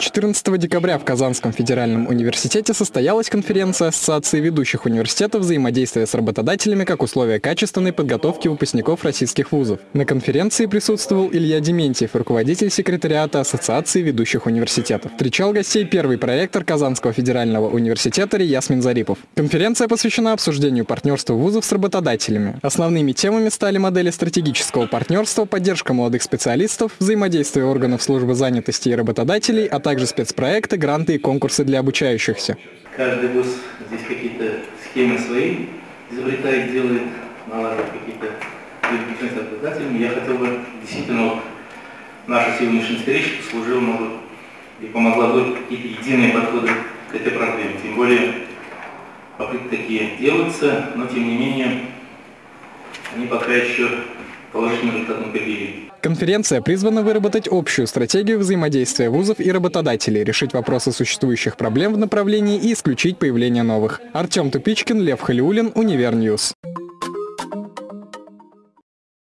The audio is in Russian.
14 декабря в Казанском федеральном университете состоялась конференция Ассоциации ведущих университетов взаимодействия с работодателями как условия качественной подготовки выпускников российских вузов. На конференции присутствовал Илья Дементьев, руководитель секретариата Ассоциации ведущих университетов. Встречал гостей первый проректор Казанского федерального университета Ясмин Зарипов. Конференция посвящена обсуждению партнерства вузов с работодателями. Основными темами стали модели стратегического партнерства, поддержка молодых специалистов, взаимодействие органов службы занятости и работодателей, а также спецпроекты, гранты и конкурсы для обучающихся. Каждый вуз здесь какие-то схемы свои изобретает, делает, налаживает какие-то переключения. Я хотел бы действительно наша сегодняшняя встреча послужила может, и помогла бы какие-то единые подходы к этой проблеме. Тем более попытки такие делаются, но тем не менее они пока еще положительным результатам привели. Конференция призвана выработать общую стратегию взаимодействия вузов и работодателей, решить вопросы существующих проблем в направлении и исключить появление новых. Артем Тупичкин, Лев Халиулин, Univer News.